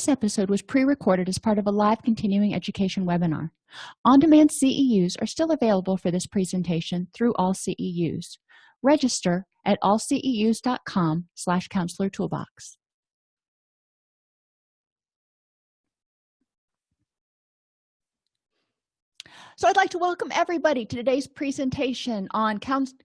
this episode was pre-recorded as part of a live continuing education webinar. On-demand ceus are still available for this presentation through all ceus register at allceus.com slash counselor toolbox So I'd like to welcome everybody to today's presentation on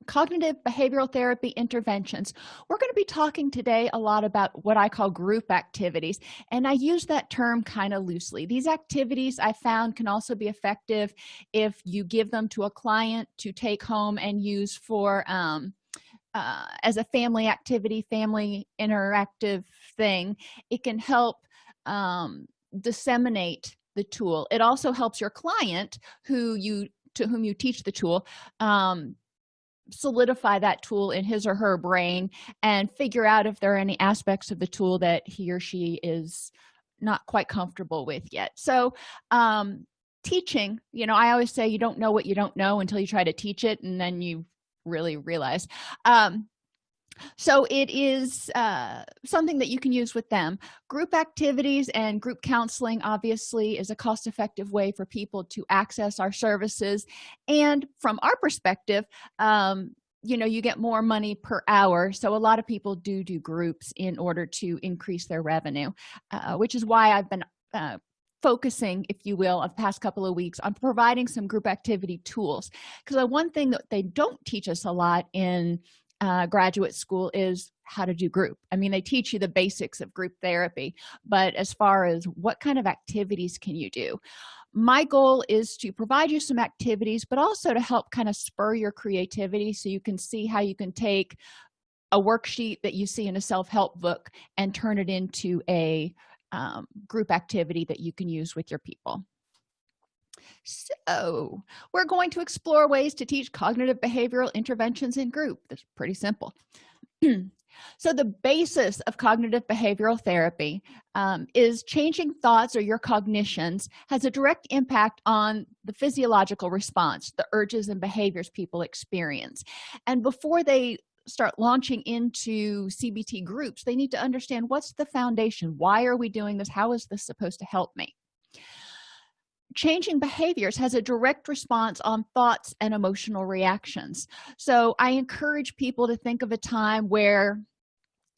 cognitive behavioral therapy interventions. We're going to be talking today a lot about what I call group activities, and I use that term kind of loosely. These activities I found can also be effective if you give them to a client to take home and use for um, uh, as a family activity, family interactive thing. It can help um, disseminate the tool. It also helps your client who you to whom you teach the tool um, solidify that tool in his or her brain and figure out if there are any aspects of the tool that he or she is not quite comfortable with yet. So um, teaching you know i always say you don't know what you don't know until you try to teach it and then you really realize. Um, so it is uh, something that you can use with them. Group activities and group counseling obviously is a cost-effective way for people to access our services. And from our perspective um, you know you get more money per hour. So a lot of people do do groups in order to increase their revenue uh, which is why i've been uh, focusing if you will of past couple of weeks on providing some group activity tools. Because the one thing that they don't teach us a lot in uh, graduate school is how to do group. I mean they teach you the basics of group therapy but as far as what kind of activities can you do? My goal is to provide you some activities but also to help kind of spur your creativity so you can see how you can take a worksheet that you see in a self-help book and turn it into a um, group activity that you can use with your people so we're going to explore ways to teach cognitive behavioral interventions in group. That's pretty simple. So the basis of cognitive behavioral therapy um, is changing thoughts or your cognitions has a direct impact on the physiological response the urges and behaviors people experience. And before they start launching into cbt groups they need to understand what's the foundation? Why are we doing this? How is this supposed to help me changing behaviors has a direct response on thoughts and emotional reactions. So i encourage people to think of a time where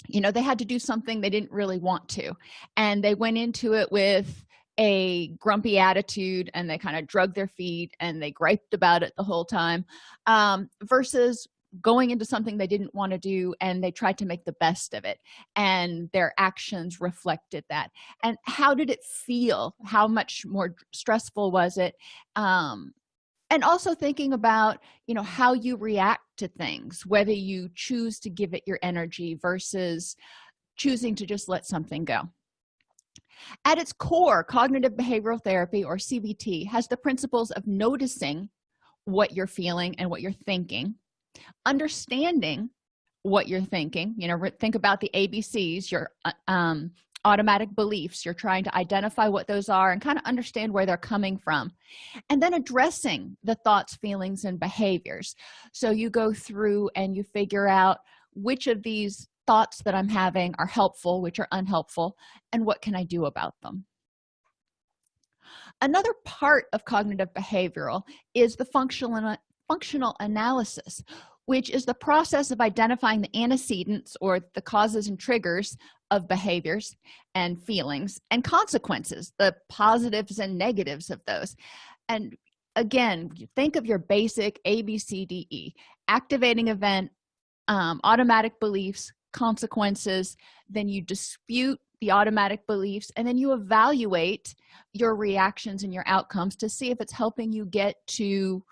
you know they had to do something they didn't really want to and they went into it with a grumpy attitude and they kind of drug their feet and they griped about it the whole time um, versus going into something they didn't want to do and they tried to make the best of it and their actions reflected that. And how did it feel? How much more stressful was it? Um and also thinking about you know how you react to things whether you choose to give it your energy versus choosing to just let something go. At its core cognitive behavioral therapy or cbt has the principles of noticing what you're feeling and what you're thinking understanding what you're thinking you know think about the abcs your uh, um, automatic beliefs you're trying to identify what those are and kind of understand where they're coming from and then addressing the thoughts feelings and behaviors. So you go through and you figure out which of these thoughts that i'm having are helpful which are unhelpful and what can i do about them. Another part of cognitive behavioral is the functional functional analysis which is the process of identifying the antecedents or the causes and triggers of behaviors and feelings and consequences the positives and negatives of those. And again think of your basic a b c d e activating event um, automatic beliefs consequences then you dispute the automatic beliefs and then you evaluate your reactions and your outcomes to see if it's helping you get to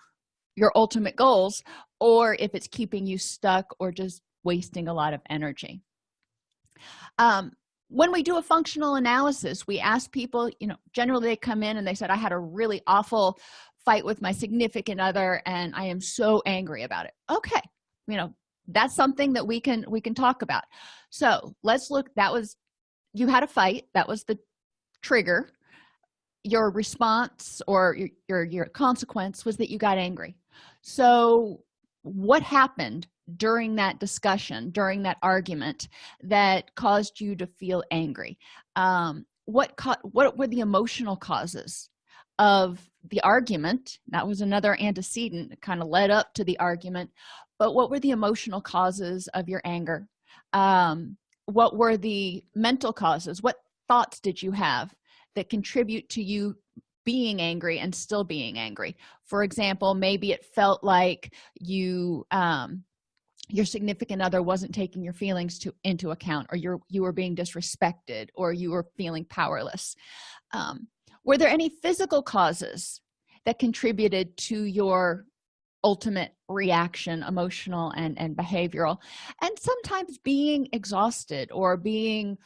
your ultimate goals or if it's keeping you stuck or just wasting a lot of energy. Um, when we do a functional analysis we ask people you know generally they come in and they said i had a really awful fight with my significant other and i am so angry about it. Okay you know that's something that we can we can talk about. So let's look that was you had a fight that was the trigger. Your response or your, your, your consequence was that you got angry so what happened during that discussion during that argument that caused you to feel angry? Um, what what were the emotional causes of the argument? That was another antecedent that kind of led up to the argument. But what were the emotional causes of your anger? Um, what were the mental causes? What thoughts did you have that contribute to you being angry and still being angry. For example maybe it felt like you um, your significant other wasn't taking your feelings to into account or you're you were being disrespected or you were feeling powerless. Um, were there any physical causes that contributed to your ultimate reaction emotional and and behavioral? And sometimes being exhausted or being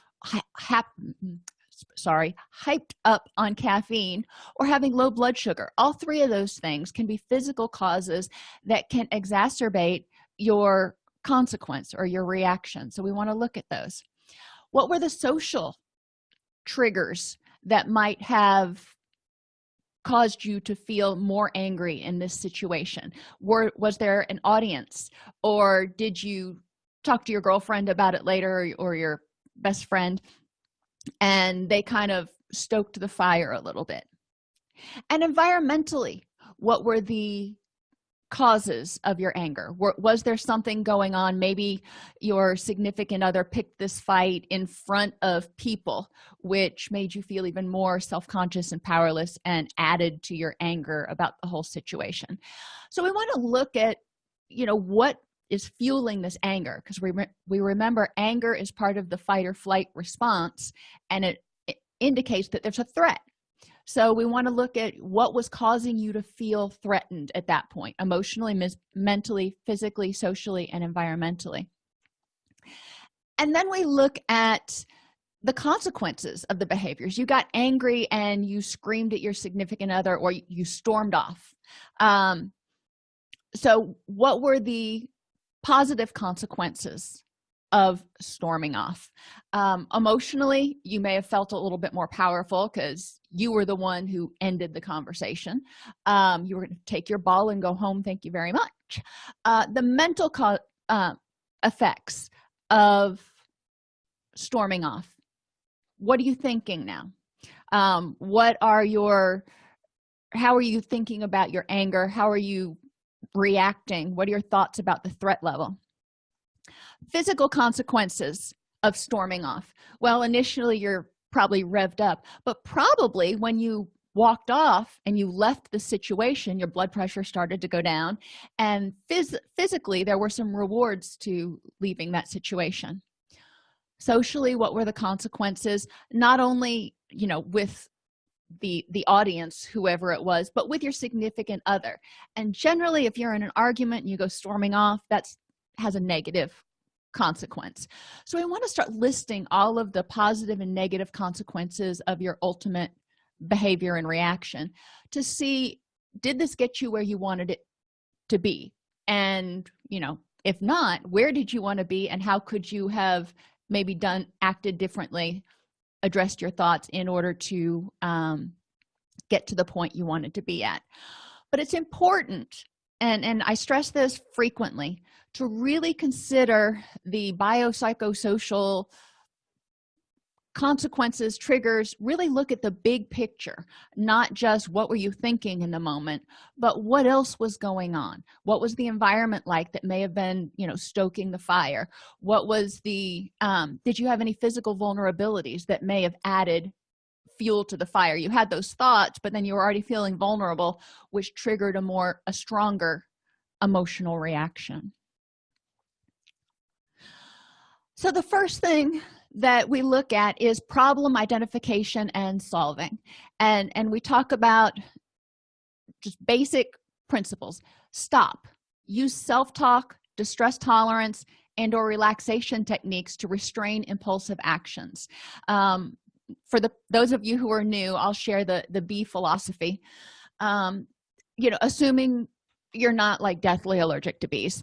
sorry hyped up on caffeine or having low blood sugar. All three of those things can be physical causes that can exacerbate your consequence or your reaction. So we want to look at those. What were the social triggers that might have caused you to feel more angry in this situation? Were was there an audience or did you talk to your girlfriend about it later or, your best friend and they kind of stoked the fire a little bit. And environmentally what were the causes of your anger? Was there something going on? Maybe your significant other picked this fight in front of people which made you feel even more self-conscious and powerless and added to your anger about the whole situation. So we want to look at you know what is fueling this anger because we, re we remember anger is part of the fight or flight response and it, it indicates that there's a threat. So we want to look at what was causing you to feel threatened at that point emotionally mentally physically socially and environmentally. And then we look at the consequences of the behaviors. You got angry and you screamed at your significant other or you stormed off. Um, so what were the positive consequences of storming off. Um, emotionally you may have felt a little bit more powerful because you were the one who ended the conversation. Um, you were going to take your ball and go home thank you very much. Uh, the mental uh, effects of storming off. What are you thinking now? Um, what are your how are you thinking about your anger? How are you reacting? What are your thoughts about the threat level? Physical consequences of storming off. Well initially you're probably revved up but probably when you walked off and you left the situation your blood pressure started to go down and phys physically there were some rewards to leaving that situation. Socially what were the consequences? Not only you know with the the audience whoever it was but with your significant other. And generally if you're in an argument and you go storming off that's has a negative consequence. So we want to start listing all of the positive and negative consequences of your ultimate behavior and reaction to see did this get you where you wanted it to be? And you know if not where did you want to be and how could you have maybe done acted differently addressed your thoughts in order to um, get to the point you wanted to be at. But it's important and and i stress this frequently to really consider the biopsychosocial consequences triggers really look at the big picture not just what were you thinking in the moment but what else was going on? What was the environment like that may have been you know stoking the fire? What was the um, did you have any physical vulnerabilities that may have added fuel to the fire? You had those thoughts but then you were already feeling vulnerable which triggered a more a stronger emotional reaction. So the first thing that we look at is problem identification and solving. And and we talk about just basic principles. Stop. Use self-talk distress tolerance and or relaxation techniques to restrain impulsive actions. Um, for the those of you who are new i'll share the the bee philosophy. Um, you know assuming you're not like deathly allergic to bees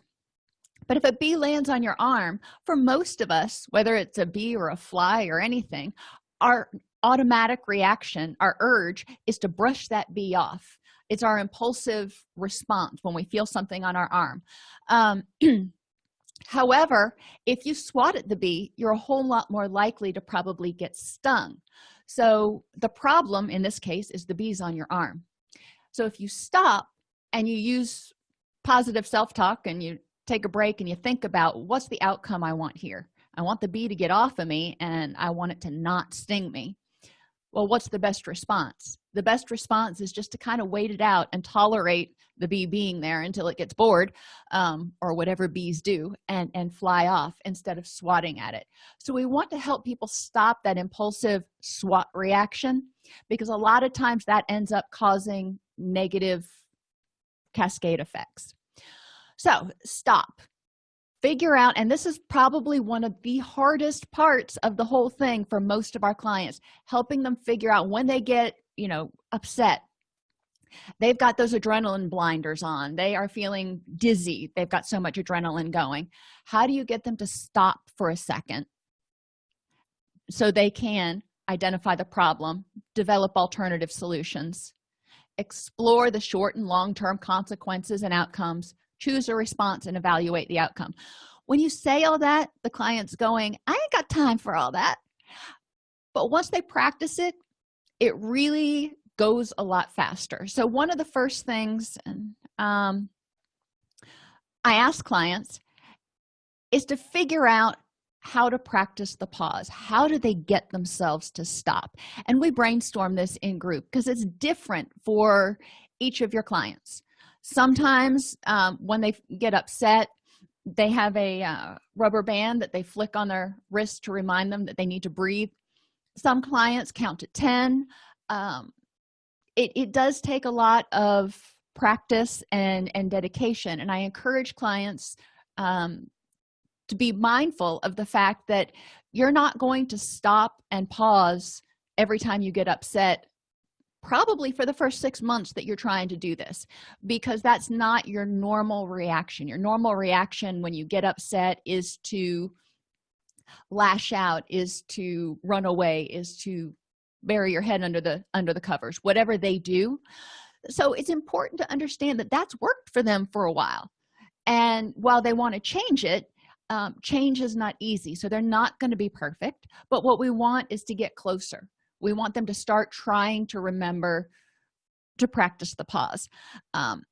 but if a bee lands on your arm for most of us whether it's a bee or a fly or anything our automatic reaction our urge is to brush that bee off. It's our impulsive response when we feel something on our arm. Um, however if you swat at the bee you're a whole lot more likely to probably get stung. So the problem in this case is the bees on your arm. So if you stop and you use positive self-talk and you take a break and you think about what's the outcome i want here? I want the bee to get off of me and i want it to not sting me. Well what's the best response? The best response is just to kind of wait it out and tolerate the bee being there until it gets bored um, or whatever bees do and and fly off instead of swatting at it. So we want to help people stop that impulsive swat reaction because a lot of times that ends up causing negative cascade effects so stop. Figure out and this is probably one of the hardest parts of the whole thing for most of our clients helping them figure out when they get you know upset. They've got those adrenaline blinders on. They are feeling dizzy. They've got so much adrenaline going. How do you get them to stop for a second so they can identify the problem develop alternative solutions explore the short and long-term consequences and outcomes choose a response and evaluate the outcome. When you say all that the client's going i ain't got time for all that. But once they practice it it really goes a lot faster. So one of the first things um, i ask clients is to figure out how to practice the pause. How do they get themselves to stop? And we brainstorm this in group because it's different for each of your clients sometimes um, when they get upset they have a uh, rubber band that they flick on their wrist to remind them that they need to breathe. Some clients count to 10 um, it, it does take a lot of practice and and dedication and i encourage clients um, to be mindful of the fact that you're not going to stop and pause every time you get upset probably for the first six months that you're trying to do this because that's not your normal reaction. Your normal reaction when you get upset is to lash out is to run away is to bury your head under the under the covers whatever they do. So it's important to understand that that's worked for them for a while. And while they want to change it um, change is not easy so they're not going to be perfect. But what we want is to get closer we want them to start trying to remember to practice the pause. Um,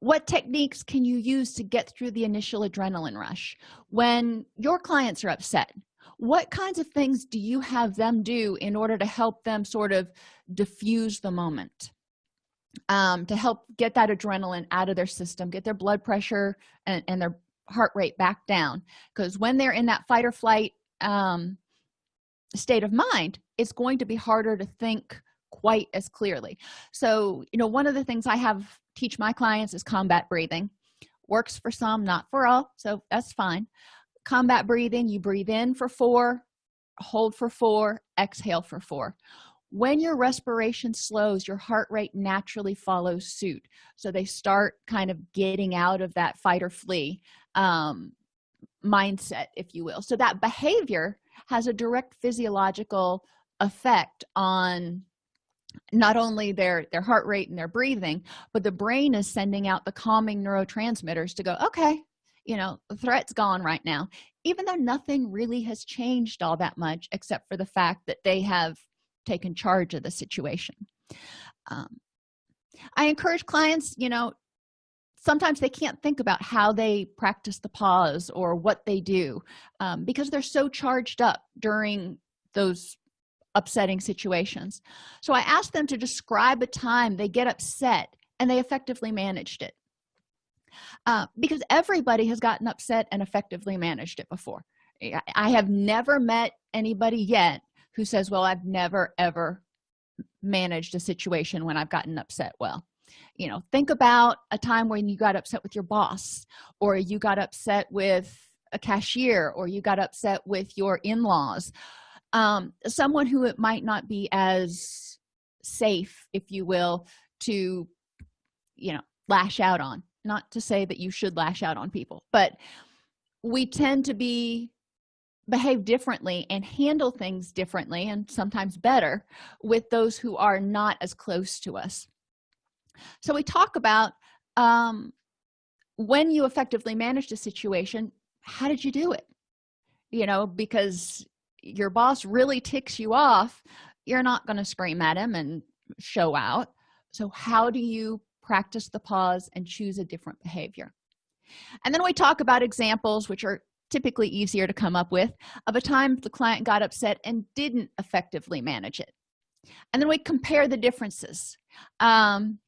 what techniques can you use to get through the initial adrenaline rush? When your clients are upset what kinds of things do you have them do in order to help them sort of diffuse the moment? Um, to help get that adrenaline out of their system get their blood pressure and, and their heart rate back down. Because when they're in that fight or flight um, state of mind it's going to be harder to think quite as clearly. So you know one of the things i have teach my clients is combat breathing. Works for some not for all so that's fine. Combat breathing you breathe in for four hold for four exhale for four. When your respiration slows your heart rate naturally follows suit. So they start kind of getting out of that fight or flee um, mindset if you will. So that behavior has a direct physiological effect on not only their their heart rate and their breathing but the brain is sending out the calming neurotransmitters to go okay you know the threat's gone right now. Even though nothing really has changed all that much except for the fact that they have taken charge of the situation. Um, i encourage clients you know sometimes they can't think about how they practice the pause or what they do um, because they're so charged up during those upsetting situations. So i asked them to describe a time they get upset and they effectively managed it. Uh, because everybody has gotten upset and effectively managed it before. I have never met anybody yet who says well i've never ever managed a situation when i've gotten upset well you know think about a time when you got upset with your boss or you got upset with a cashier or you got upset with your in-laws. Um, someone who it might not be as safe if you will to you know lash out on. Not to say that you should lash out on people but we tend to be behave differently and handle things differently and sometimes better with those who are not as close to us so we talk about um, when you effectively managed a situation how did you do it? You know because your boss really ticks you off you're not going to scream at him and show out. So how do you practice the pause and choose a different behavior? And then we talk about examples which are typically easier to come up with of a time the client got upset and didn't effectively manage it. And then we compare the differences. Um,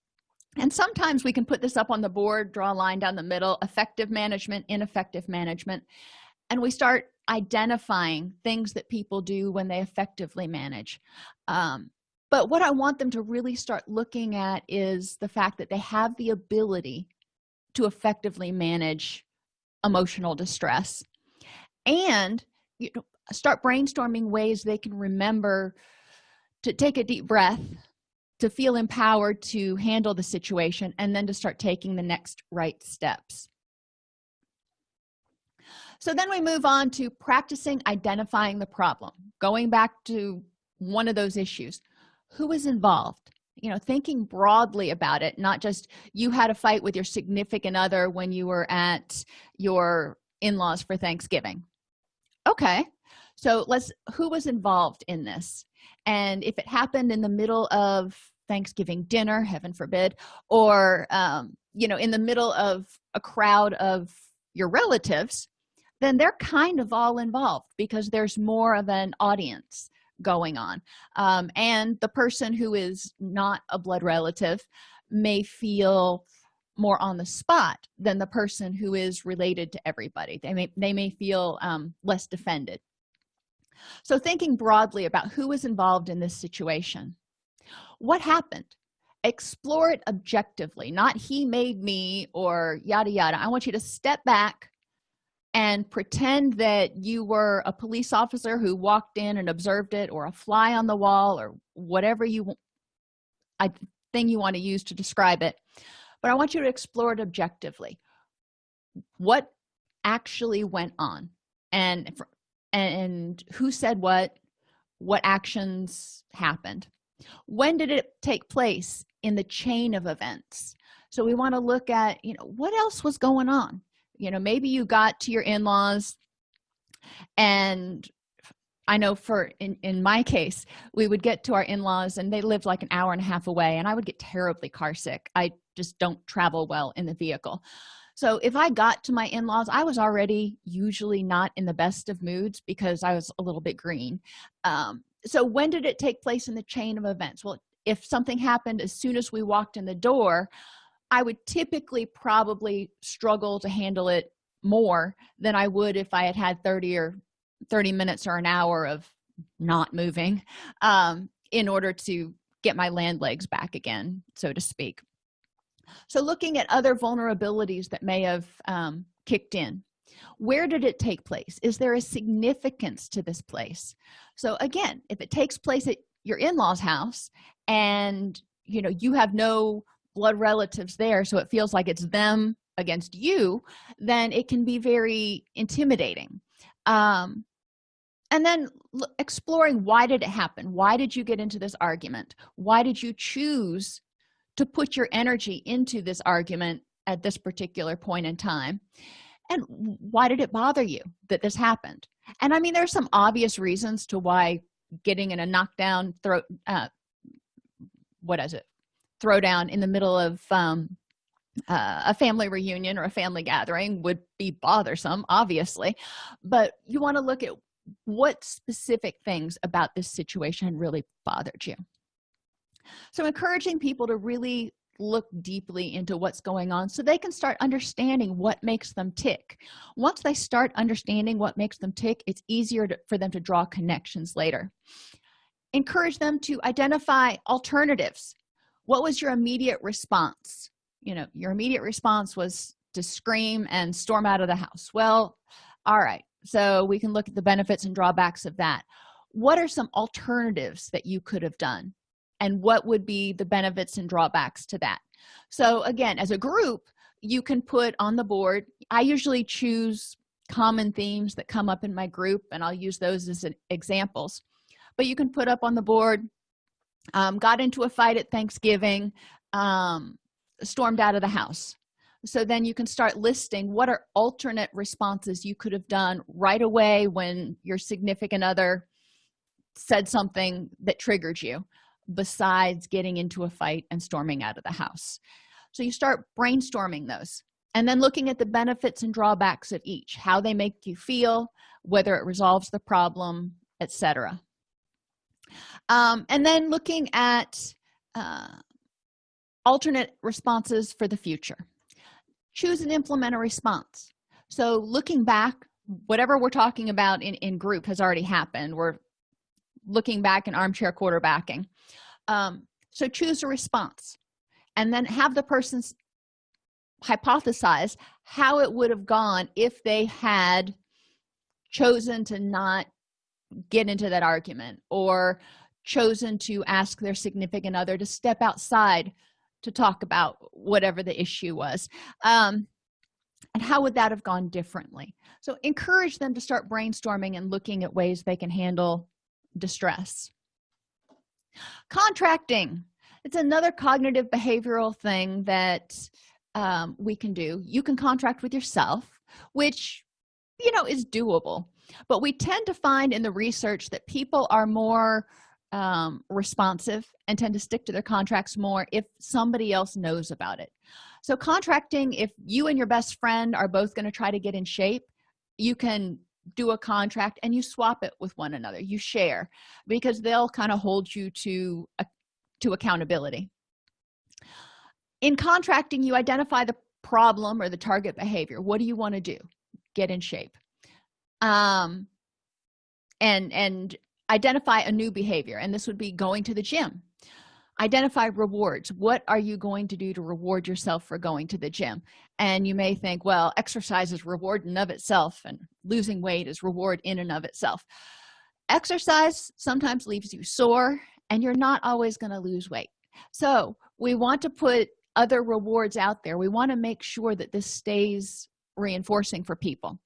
and sometimes we can put this up on the board draw a line down the middle effective management ineffective management. And we start identifying things that people do when they effectively manage. Um, but what i want them to really start looking at is the fact that they have the ability to effectively manage emotional distress. And you know start brainstorming ways they can remember to take a deep breath to feel empowered to handle the situation and then to start taking the next right steps. So then we move on to practicing identifying the problem going back to one of those issues. Who is involved? You know thinking broadly about it not just you had a fight with your significant other when you were at your in-laws for thanksgiving. Okay so let's who was involved in this? And if it happened in the middle of thanksgiving dinner heaven forbid or um, you know in the middle of a crowd of your relatives then they're kind of all involved because there's more of an audience going on. Um, and the person who is not a blood relative may feel more on the spot than the person who is related to everybody. They may they may feel um, less defended. So thinking broadly about who is involved in this situation what happened? Explore it objectively not he made me or yada yada. I want you to step back and pretend that you were a police officer who walked in and observed it or a fly on the wall or whatever you I thing you want to use to describe it. But i want you to explore it objectively. What actually went on? And and who said what? What actions happened when did it take place in the chain of events? So we want to look at you know what else was going on? You know maybe you got to your in-laws and i know for in in my case we would get to our in-laws and they lived like an hour and a half away and i would get terribly car sick i just don't travel well in the vehicle. So if i got to my in-laws i was already usually not in the best of moods because i was a little bit green. Um, so when did it take place in the chain of events? Well if something happened as soon as we walked in the door i would typically probably struggle to handle it more than i would if i had had 30 or 30 minutes or an hour of not moving um, in order to get my land legs back again so to speak. So looking at other vulnerabilities that may have um, kicked in where did it take place? Is there a significance to this place so again if it takes place at your in-laws house and you know you have no blood relatives there so it feels like it's them against you then it can be very intimidating. Um, and then exploring why did it happen? Why did you get into this argument? Why did you choose to put your energy into this argument at this particular point in time? And why did it bother you that this happened and i mean there's some obvious reasons to why getting in a knockdown throat uh, what is it? Throwdown in the middle of um, uh, a family reunion or a family gathering would be bothersome obviously. But you want to look at what specific things about this situation really bothered you. So encouraging people to really look deeply into what's going on so they can start understanding what makes them tick. Once they start understanding what makes them tick it's easier to, for them to draw connections later. Encourage them to identify alternatives. What was your immediate response? You know your immediate response was to scream and storm out of the house. Well all right so we can look at the benefits and drawbacks of that. What are some alternatives that you could have done and what would be the benefits and drawbacks to that. So again as a group you can put on the board i usually choose common themes that come up in my group and i'll use those as examples. But you can put up on the board um, got into a fight at thanksgiving um, stormed out of the house. So then you can start listing what are alternate responses you could have done right away when your significant other said something that triggered you besides getting into a fight and storming out of the house. So you start brainstorming those and then looking at the benefits and drawbacks of each how they make you feel whether it resolves the problem etc um, and then looking at uh, alternate responses for the future. Choose and implement a response. So looking back whatever we're talking about in in group has already happened. We're looking back and armchair quarterbacking. Um, so choose a response and then have the person's hypothesize how it would have gone if they had chosen to not get into that argument or chosen to ask their significant other to step outside to talk about whatever the issue was. Um, and how would that have gone differently? So encourage them to start brainstorming and looking at ways they can handle distress. Contracting. It's another cognitive behavioral thing that um, we can do. You can contract with yourself which you know is doable. But we tend to find in the research that people are more um, responsive and tend to stick to their contracts more if somebody else knows about it. So contracting if you and your best friend are both going to try to get in shape you can do a contract and you swap it with one another you share because they'll kind of hold you to a, to accountability. In contracting you identify the problem or the target behavior. What do you want to do? Get in shape. Um and and identify a new behavior and this would be going to the gym identify rewards. What are you going to do to reward yourself for going to the gym? And you may think well exercise is reward in of itself and losing weight is reward in and of itself. Exercise sometimes leaves you sore and you're not always going to lose weight. So we want to put other rewards out there. We want to make sure that this stays reinforcing for people.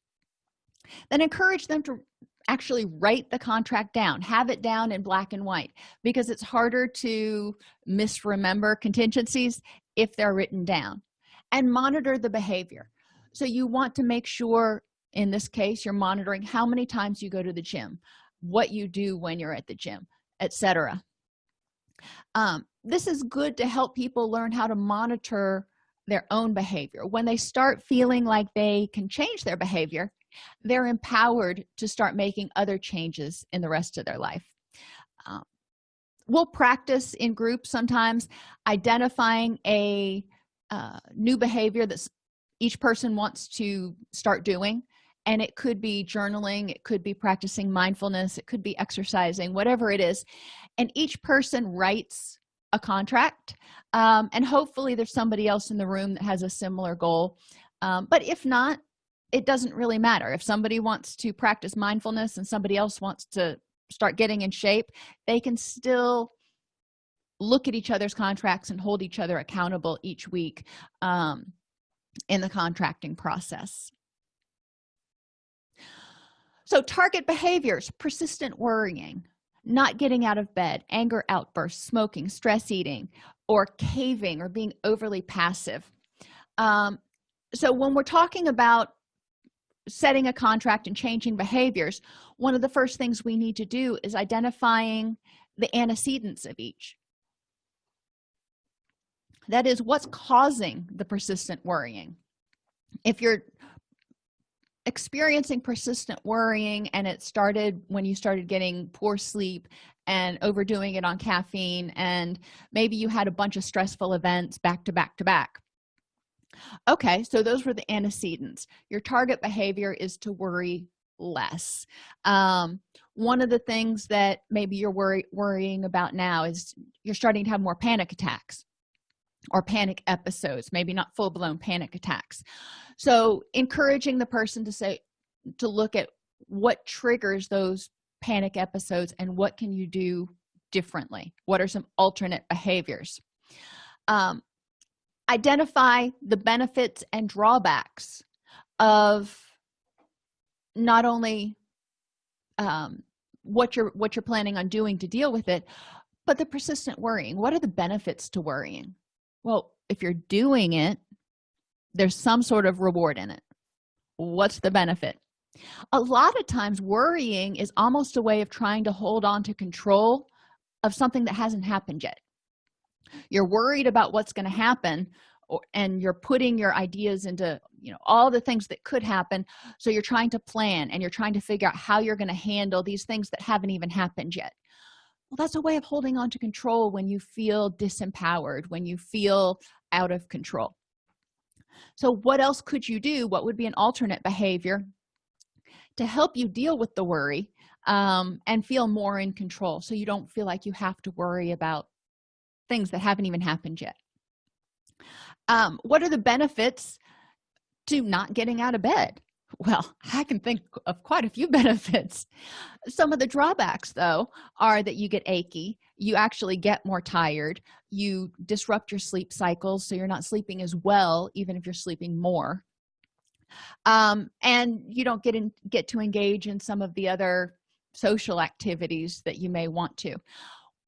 Then encourage them to actually write the contract down have it down in black and white because it's harder to misremember contingencies if they're written down. And monitor the behavior. So you want to make sure in this case you're monitoring how many times you go to the gym what you do when you're at the gym etc um, this is good to help people learn how to monitor their own behavior. When they start feeling like they can change their behavior they're empowered to start making other changes in the rest of their life. Um, we'll practice in groups sometimes identifying a uh, new behavior that each person wants to start doing. And it could be journaling it could be practicing mindfulness it could be exercising whatever it is. And each person writes a contract um, and hopefully there's somebody else in the room that has a similar goal. Um, but if not it doesn't really matter. If somebody wants to practice mindfulness and somebody else wants to start getting in shape they can still look at each other's contracts and hold each other accountable each week um, in the contracting process. So target behaviors persistent worrying not getting out of bed anger outbursts smoking stress eating or caving or being overly passive. Um, so when we're talking about setting a contract and changing behaviors one of the first things we need to do is identifying the antecedents of each. That is what's causing the persistent worrying? If you're experiencing persistent worrying and it started when you started getting poor sleep and overdoing it on caffeine and maybe you had a bunch of stressful events back to back to back okay so those were the antecedents. Your target behavior is to worry less. Um, one of the things that maybe you're worry, worrying about now is you're starting to have more panic attacks or panic episodes maybe not full-blown panic attacks. So encouraging the person to say to look at what triggers those panic episodes and what can you do differently? What are some alternate behaviors? Um, identify the benefits and drawbacks of not only um, what you're what you're planning on doing to deal with it but the persistent worrying. What are the benefits to worrying? Well if you're doing it there's some sort of reward in it. What's the benefit? A lot of times worrying is almost a way of trying to hold on to control of something that hasn't happened yet you're worried about what's going to happen or, and you're putting your ideas into you know all the things that could happen. So you're trying to plan and you're trying to figure out how you're going to handle these things that haven't even happened yet. Well that's a way of holding on to control when you feel disempowered when you feel out of control. So what else could you do? What would be an alternate behavior to help you deal with the worry um, and feel more in control so you don't feel like you have to worry about things that haven't even happened yet. Um, what are the benefits to not getting out of bed? Well i can think of quite a few benefits. Some of the drawbacks though are that you get achy you actually get more tired you disrupt your sleep cycles so you're not sleeping as well even if you're sleeping more. Um, and you don't get in get to engage in some of the other social activities that you may want to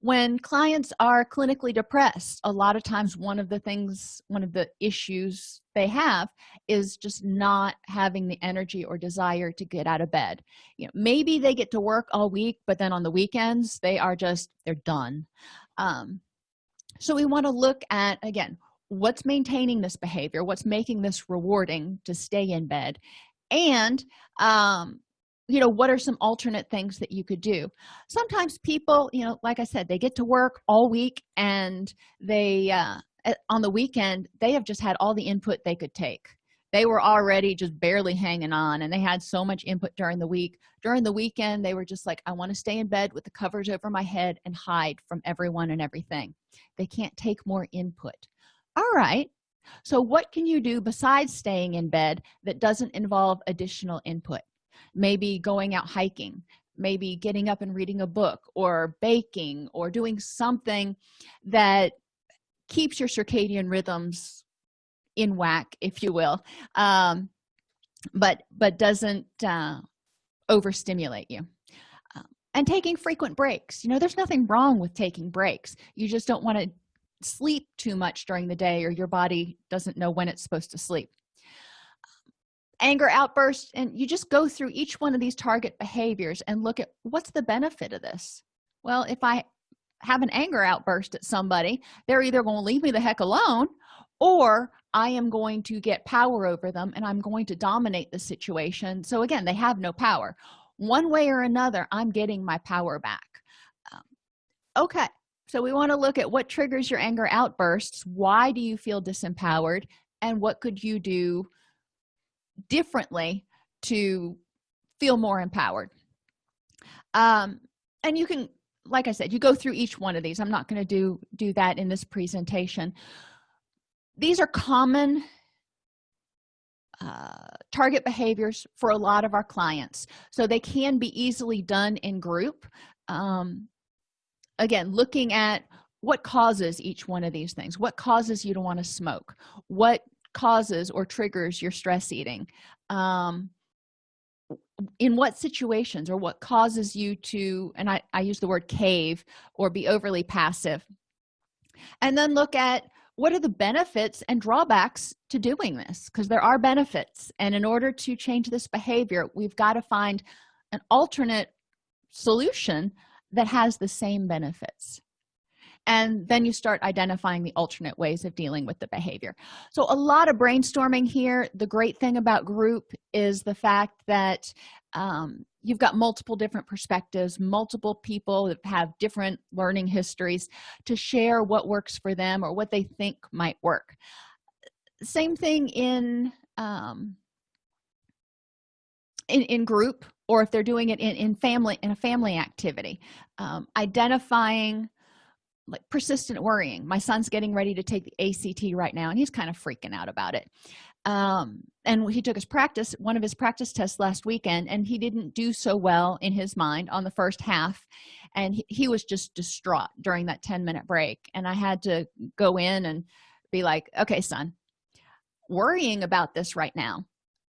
when clients are clinically depressed a lot of times one of the things one of the issues they have is just not having the energy or desire to get out of bed. You know maybe they get to work all week but then on the weekends they are just they're done. Um, so we want to look at again what's maintaining this behavior what's making this rewarding to stay in bed. And um, you know what are some alternate things that you could do? Sometimes people you know like i said they get to work all week and they uh on the weekend they have just had all the input they could take. They were already just barely hanging on and they had so much input during the week. During the weekend they were just like i want to stay in bed with the covers over my head and hide from everyone and everything. They can't take more input. All right. So what can you do besides staying in bed that doesn't involve additional input maybe going out hiking maybe getting up and reading a book or baking or doing something that keeps your circadian rhythms in whack if you will um, but but doesn't uh, overstimulate you. Um, and taking frequent breaks. You know there's nothing wrong with taking breaks. You just don't want to sleep too much during the day or your body doesn't know when it's supposed to sleep anger outbursts and you just go through each one of these target behaviors and look at what's the benefit of this. Well if i have an anger outburst at somebody they're either going to leave me the heck alone or i am going to get power over them and i'm going to dominate the situation. So again they have no power. One way or another i'm getting my power back. Um, okay so we want to look at what triggers your anger outbursts why do you feel disempowered and what could you do differently to feel more empowered. Um, and you can like i said you go through each one of these. I'm not going to do do that in this presentation. These are common uh, target behaviors for a lot of our clients. So they can be easily done in group. Um, again looking at what causes each one of these things. What causes you to want to smoke? What causes or triggers your stress eating um, in what situations or what causes you to and I, I use the word cave or be overly passive and then look at what are the benefits and drawbacks to doing this because there are benefits and in order to change this behavior we've got to find an alternate solution that has the same benefits and then you start identifying the alternate ways of dealing with the behavior. So a lot of brainstorming here. The great thing about group is the fact that um, you've got multiple different perspectives multiple people that have different learning histories to share what works for them or what they think might work. Same thing in um, in, in group or if they're doing it in, in family in a family activity. Um, identifying like persistent worrying. My son's getting ready to take the act right now and he's kind of freaking out about it. Um, and he took his practice one of his practice tests last weekend and he didn't do so well in his mind on the first half and he, he was just distraught during that 10 minute break. And i had to go in and be like okay son worrying about this right now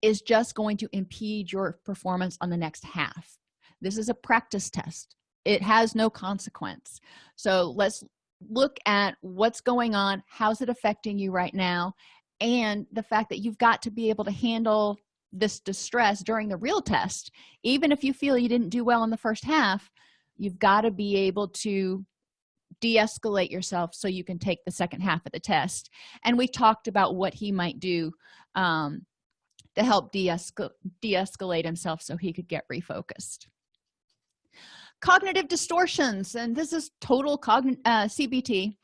is just going to impede your performance on the next half. This is a practice test it has no consequence. So let's look at what's going on how's it affecting you right now and the fact that you've got to be able to handle this distress during the real test. Even if you feel you didn't do well in the first half you've got to be able to de-escalate yourself so you can take the second half of the test. And we talked about what he might do um, to help de-escalate de himself so he could get refocused cognitive distortions and this is total cogn uh, cbt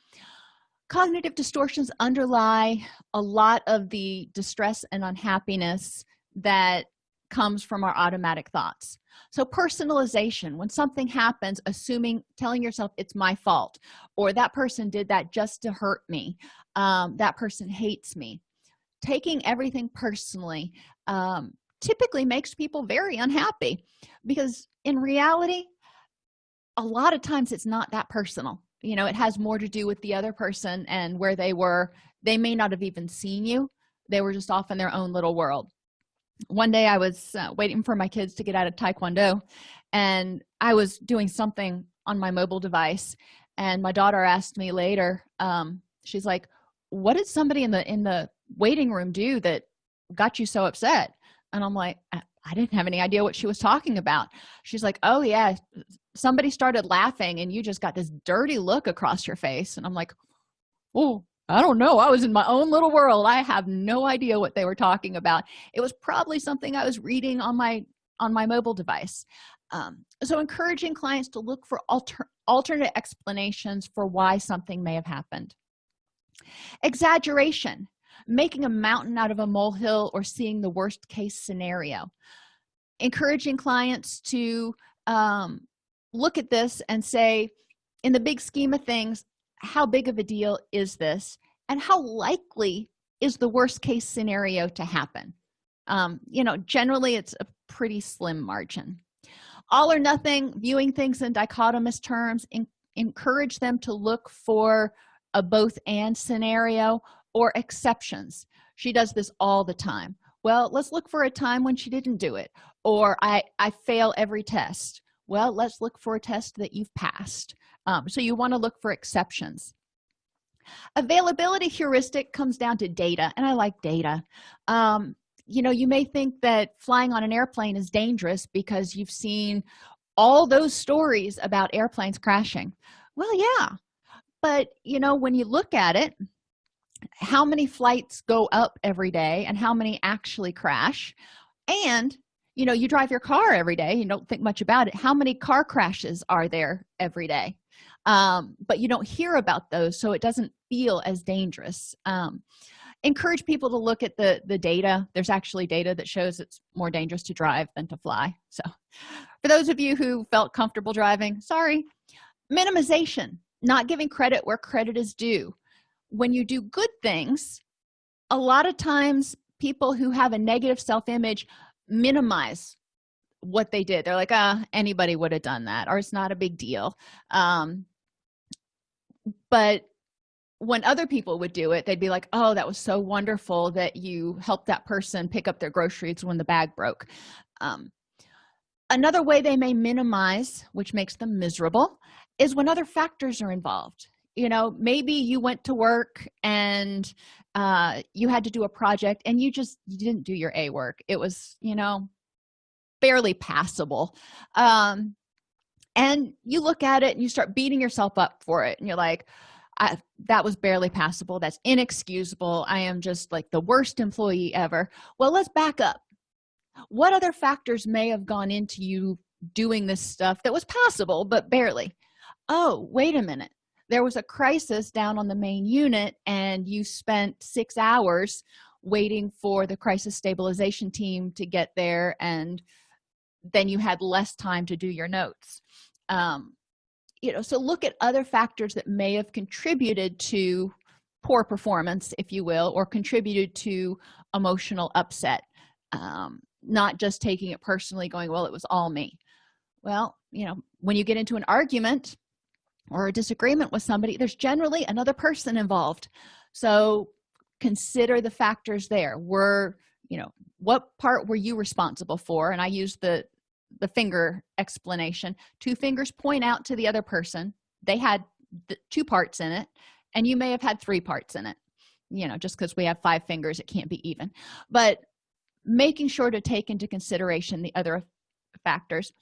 cognitive distortions underlie a lot of the distress and unhappiness that comes from our automatic thoughts. So personalization when something happens assuming telling yourself it's my fault or that person did that just to hurt me. Um, that person hates me. Taking everything personally um, typically makes people very unhappy because in reality a lot of times it's not that personal. You know it has more to do with the other person and where they were. They may not have even seen you. They were just off in their own little world. One day i was uh, waiting for my kids to get out of taekwondo and i was doing something on my mobile device and my daughter asked me later um, she's like what did somebody in the in the waiting room do that got you so upset? And i'm like i didn't have any idea what she was talking about. She's like oh yeah somebody started laughing and you just got this dirty look across your face. And i'm like oh i don't know. I was in my own little world. I have no idea what they were talking about. It was probably something i was reading on my on my mobile device. Um, so encouraging clients to look for alter alternate explanations for why something may have happened. Exaggeration making a mountain out of a molehill or seeing the worst case scenario. Encouraging clients to um, look at this and say in the big scheme of things how big of a deal is this? And how likely is the worst case scenario to happen? Um, you know generally it's a pretty slim margin. All or nothing viewing things in dichotomous terms in, encourage them to look for a both and scenario or exceptions. She does this all the time. Well let's look for a time when she didn't do it or i i fail every test. Well let's look for a test that you've passed. Um, so you want to look for exceptions. Availability heuristic comes down to data and i like data. Um, you know you may think that flying on an airplane is dangerous because you've seen all those stories about airplanes crashing. Well yeah but you know when you look at it how many flights go up every day and how many actually crash. And you know you drive your car every day you don't think much about it how many car crashes are there every day? Um, but you don't hear about those so it doesn't feel as dangerous. Um, encourage people to look at the the data. There's actually data that shows it's more dangerous to drive than to fly. So for those of you who felt comfortable driving sorry. Minimization not giving credit where credit is due when you do good things a lot of times people who have a negative self-image minimize what they did. They're like ah anybody would have done that or it's not a big deal. Um but when other people would do it they'd be like oh that was so wonderful that you helped that person pick up their groceries when the bag broke. Um, another way they may minimize which makes them miserable is when other factors are involved you know maybe you went to work and uh, you had to do a project and you just you didn't do your a work. It was you know barely passable. Um, and you look at it and you start beating yourself up for it and you're like I, that was barely passable. That's inexcusable. I am just like the worst employee ever. Well let's back up. What other factors may have gone into you doing this stuff that was passable but barely? Oh wait a minute there was a crisis down on the main unit and you spent six hours waiting for the crisis stabilization team to get there and then you had less time to do your notes. Um, you know so look at other factors that may have contributed to poor performance if you will or contributed to emotional upset um, not just taking it personally going well it was all me. Well you know when you get into an argument or a disagreement with somebody there's generally another person involved. So consider the factors there. Were you know what part were you responsible for? And i use the the finger explanation. Two fingers point out to the other person. They had the two parts in it and you may have had three parts in it you know just because we have five fingers it can't be even. But making sure to take into consideration the other factors.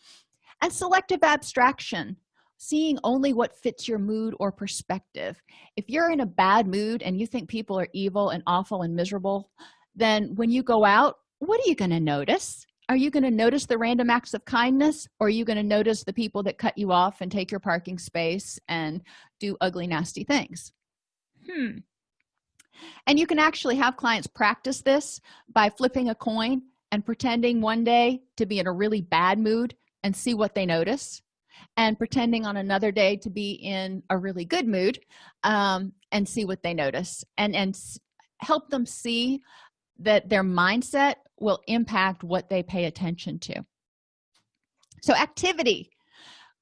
And selective abstraction seeing only what fits your mood or perspective. If you're in a bad mood and you think people are evil and awful and miserable then when you go out what are you going to notice? Are you going to notice the random acts of kindness or are you going to notice the people that cut you off and take your parking space and do ugly nasty things? Hmm. And you can actually have clients practice this by flipping a coin and pretending one day to be in a really bad mood and see what they notice and pretending on another day to be in a really good mood um, and see what they notice and and help them see that their mindset will impact what they pay attention to. So activity.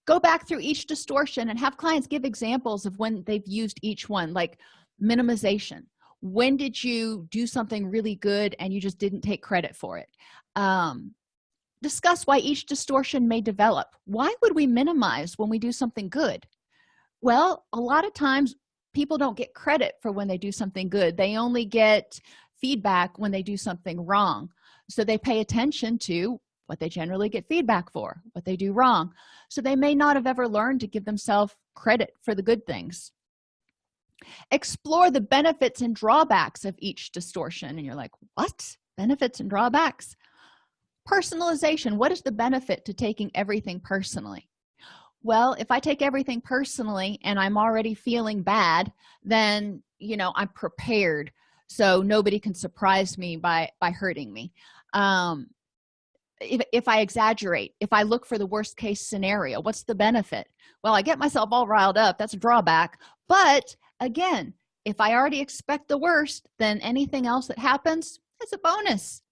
Go back through each distortion and have clients give examples of when they've used each one like minimization. When did you do something really good and you just didn't take credit for it? Um, discuss why each distortion may develop. Why would we minimize when we do something good? Well a lot of times people don't get credit for when they do something good. They only get feedback when they do something wrong. So they pay attention to what they generally get feedback for what they do wrong. So they may not have ever learned to give themselves credit for the good things. Explore the benefits and drawbacks of each distortion and you're like what? Benefits and drawbacks personalization what is the benefit to taking everything personally? Well if i take everything personally and i'm already feeling bad then you know i'm prepared so nobody can surprise me by by hurting me. Um if, if i exaggerate if i look for the worst case scenario what's the benefit? Well i get myself all riled up that's a drawback but again if i already expect the worst then anything else that happens is a bonus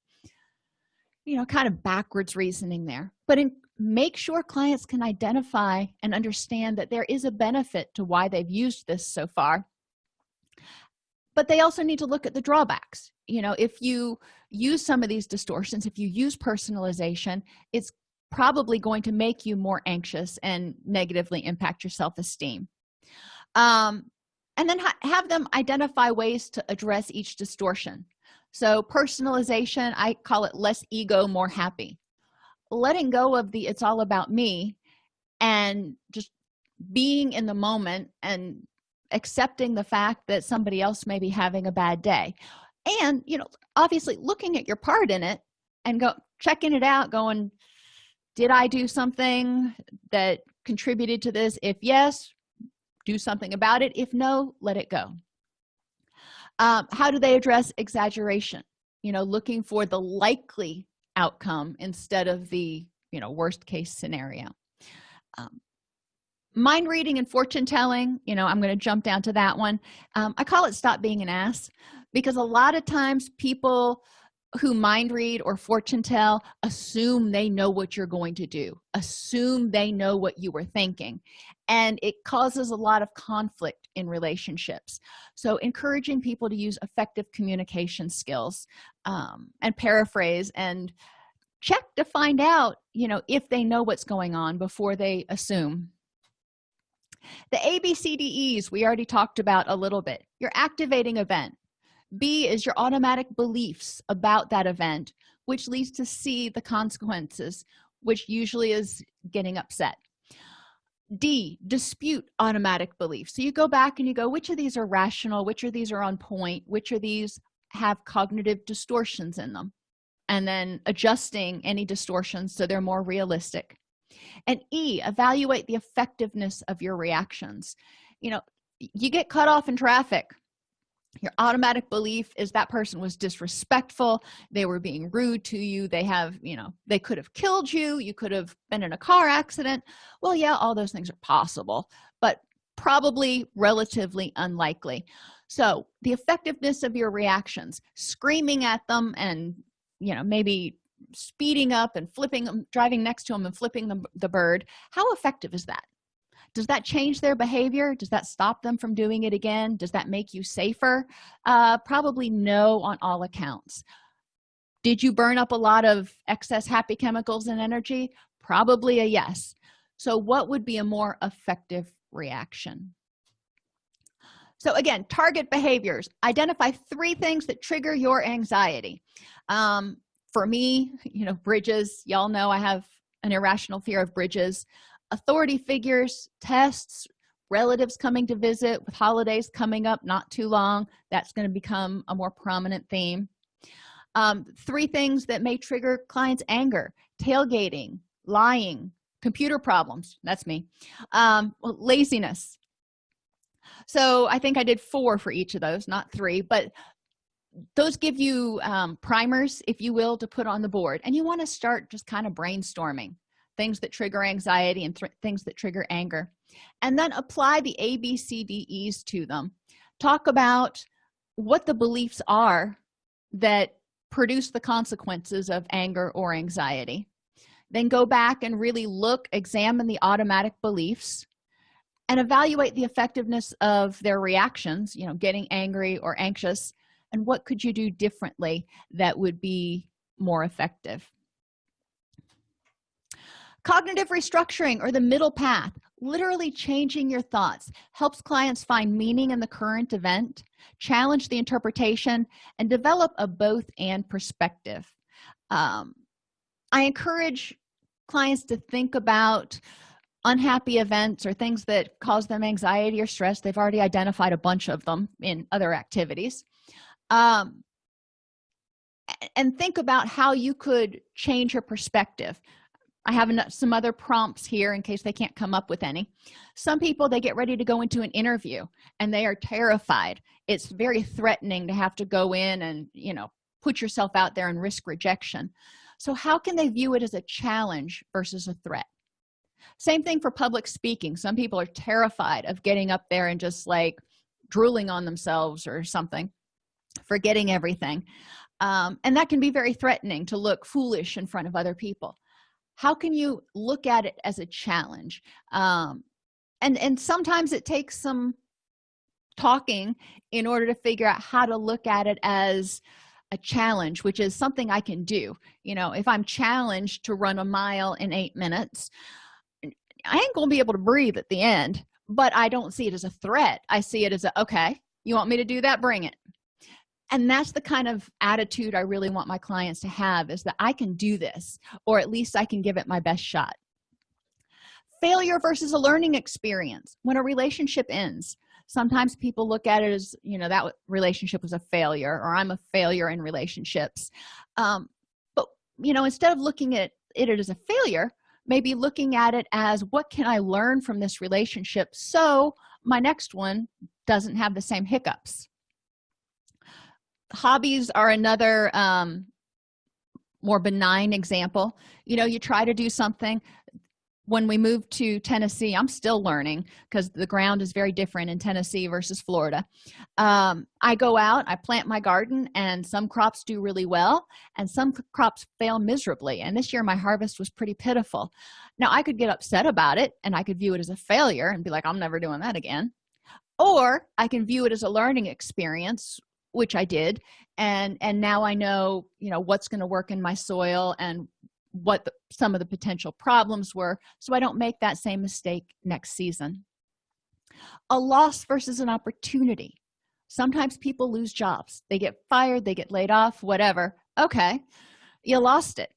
you know kind of backwards reasoning there. But in, make sure clients can identify and understand that there is a benefit to why they've used this so far. But they also need to look at the drawbacks. You know if you use some of these distortions if you use personalization it's probably going to make you more anxious and negatively impact your self-esteem. Um, and then ha have them identify ways to address each distortion so personalization i call it less ego more happy. Letting go of the it's all about me and just being in the moment and accepting the fact that somebody else may be having a bad day. And you know obviously looking at your part in it and go checking it out going did i do something that contributed to this? If yes do something about it. If no let it go um, how do they address exaggeration? You know looking for the likely outcome instead of the you know worst case scenario. Um, mind reading and fortune telling you know i'm going to jump down to that one. Um, i call it stop being an ass because a lot of times people who mind read or fortune tell assume they know what you're going to do. Assume they know what you were thinking. And it causes a lot of conflict in relationships. So encouraging people to use effective communication skills um, and paraphrase and check to find out you know if they know what's going on before they assume. The abcdes we already talked about a little bit. Your activating event b is your automatic beliefs about that event which leads to c the consequences which usually is getting upset. D dispute automatic beliefs. So you go back and you go which of these are rational? Which of these are on point? Which of these have cognitive distortions in them? And then adjusting any distortions so they're more realistic. And e evaluate the effectiveness of your reactions. You know you get cut off in traffic your automatic belief is that person was disrespectful they were being rude to you they have you know they could have killed you you could have been in a car accident. Well yeah all those things are possible but probably relatively unlikely. So the effectiveness of your reactions screaming at them and you know maybe speeding up and flipping them driving next to them and flipping the, the bird how effective is that does that change their behavior? Does that stop them from doing it again? Does that make you safer? Uh, probably no on all accounts. Did you burn up a lot of excess happy chemicals and energy? Probably a yes. So what would be a more effective reaction? So again target behaviors. Identify three things that trigger your anxiety. Um, for me you know bridges. Y'all know i have an irrational fear of bridges authority figures tests relatives coming to visit with holidays coming up not too long that's going to become a more prominent theme. Um, three things that may trigger clients anger tailgating lying computer problems that's me um, laziness. So i think i did four for each of those not three but those give you um, primers if you will to put on the board and you want to start just kind of brainstorming things that trigger anxiety and th things that trigger anger. And then apply the a b c d e's to them. Talk about what the beliefs are that produce the consequences of anger or anxiety. Then go back and really look examine the automatic beliefs and evaluate the effectiveness of their reactions you know getting angry or anxious and what could you do differently that would be more effective cognitive restructuring or the middle path literally changing your thoughts helps clients find meaning in the current event challenge the interpretation and develop a both and perspective. Um, i encourage clients to think about unhappy events or things that cause them anxiety or stress. They've already identified a bunch of them in other activities. Um, and think about how you could change your perspective i have some other prompts here in case they can't come up with any. Some people they get ready to go into an interview and they are terrified. It's very threatening to have to go in and you know put yourself out there and risk rejection. So how can they view it as a challenge versus a threat? Same thing for public speaking. Some people are terrified of getting up there and just like drooling on themselves or something forgetting everything. Um, and that can be very threatening to look foolish in front of other people how can you look at it as a challenge? Um, and and sometimes it takes some talking in order to figure out how to look at it as a challenge which is something i can do. You know if i'm challenged to run a mile in eight minutes i ain't gonna be able to breathe at the end but i don't see it as a threat. I see it as a okay you want me to do that? Bring it and that's the kind of attitude i really want my clients to have is that i can do this or at least i can give it my best shot. Failure versus a learning experience. When a relationship ends sometimes people look at it as you know that relationship was a failure or i'm a failure in relationships. Um, but you know instead of looking at it as a failure maybe looking at it as what can i learn from this relationship so my next one doesn't have the same hiccups hobbies are another um, more benign example. You know you try to do something. When we moved to tennessee i'm still learning because the ground is very different in tennessee versus florida. Um, i go out i plant my garden and some crops do really well and some crops fail miserably. And this year my harvest was pretty pitiful. Now i could get upset about it and i could view it as a failure and be like i'm never doing that again. Or i can view it as a learning experience which i did and and now i know you know what's going to work in my soil and what the, some of the potential problems were so i don't make that same mistake next season. A loss versus an opportunity. Sometimes people lose jobs. They get fired they get laid off whatever. Okay you lost it.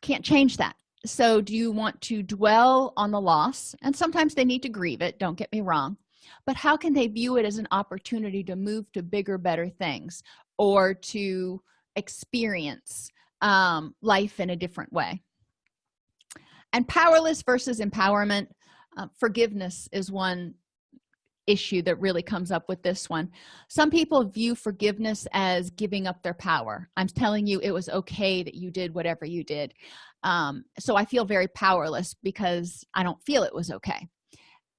Can't change that. So do you want to dwell on the loss? And sometimes they need to grieve it don't get me wrong but how can they view it as an opportunity to move to bigger better things or to experience um, life in a different way? And powerless versus empowerment uh, forgiveness is one issue that really comes up with this one. Some people view forgiveness as giving up their power. I'm telling you it was okay that you did whatever you did. Um, so i feel very powerless because i don't feel it was okay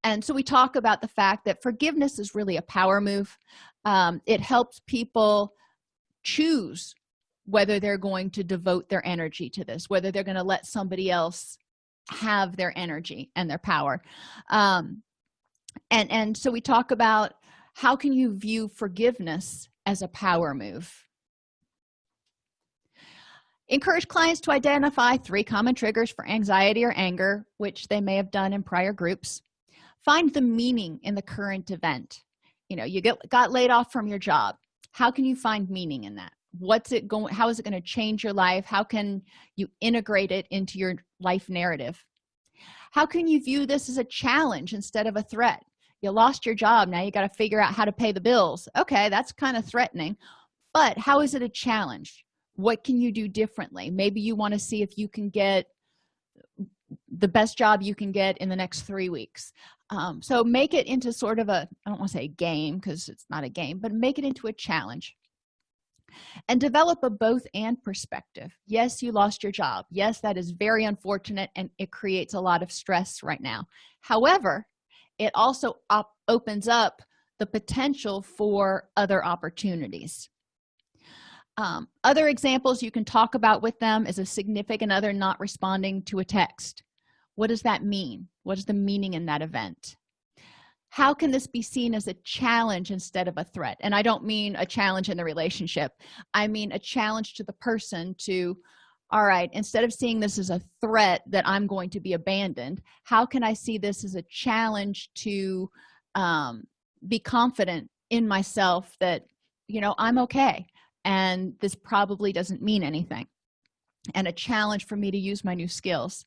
and so we talk about the fact that forgiveness is really a power move. Um, it helps people choose whether they're going to devote their energy to this whether they're going to let somebody else have their energy and their power. Um, and and so we talk about how can you view forgiveness as a power move? Encourage clients to identify three common triggers for anxiety or anger which they may have done in prior groups find the meaning in the current event. You know you get got laid off from your job. How can you find meaning in that? What's it going how is it going to change your life? How can you integrate it into your life narrative? How can you view this as a challenge instead of a threat? You lost your job now you got to figure out how to pay the bills. Okay that's kind of threatening but how is it a challenge? What can you do differently? Maybe you want to see if you can get the best job you can get in the next three weeks um, so make it into sort of a i don't want to say game because it's not a game but make it into a challenge. And develop a both and perspective. Yes you lost your job. Yes that is very unfortunate and it creates a lot of stress right now. However it also op opens up the potential for other opportunities. Um, other examples you can talk about with them is a significant other not responding to a text what does that mean? What is the meaning in that event? How can this be seen as a challenge instead of a threat? And i don't mean a challenge in the relationship. I mean a challenge to the person to all right instead of seeing this as a threat that i'm going to be abandoned how can i see this as a challenge to um, be confident in myself that you know i'm okay and this probably doesn't mean anything. And a challenge for me to use my new skills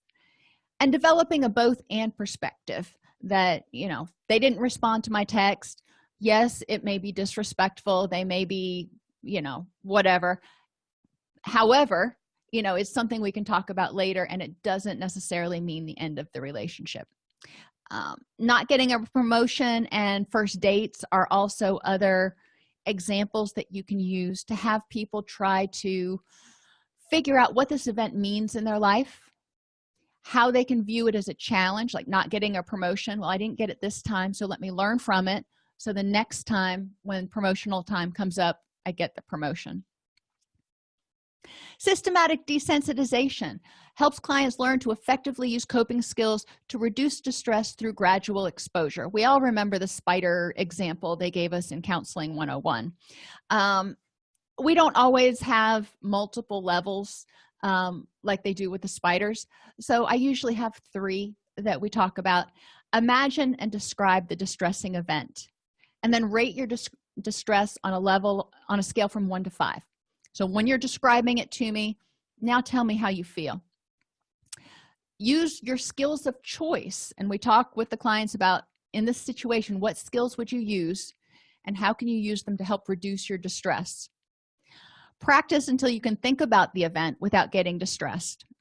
and developing a both and perspective that you know they didn't respond to my text. Yes it may be disrespectful. They may be you know whatever. However you know it's something we can talk about later and it doesn't necessarily mean the end of the relationship. Um, not getting a promotion and first dates are also other examples that you can use to have people try to figure out what this event means in their life how they can view it as a challenge like not getting a promotion. Well i didn't get it this time so let me learn from it. So the next time when promotional time comes up i get the promotion. Systematic desensitization helps clients learn to effectively use coping skills to reduce distress through gradual exposure. We all remember the spider example they gave us in counseling 101 um, we don't always have multiple levels um, like they do with the spiders. So i usually have three that we talk about. Imagine and describe the distressing event and then rate your dis distress on a level on a scale from one to five. So when you're describing it to me now tell me how you feel. Use your skills of choice and we talk with the clients about in this situation what skills would you use and how can you use them to help reduce your distress practice until you can think about the event without getting distressed.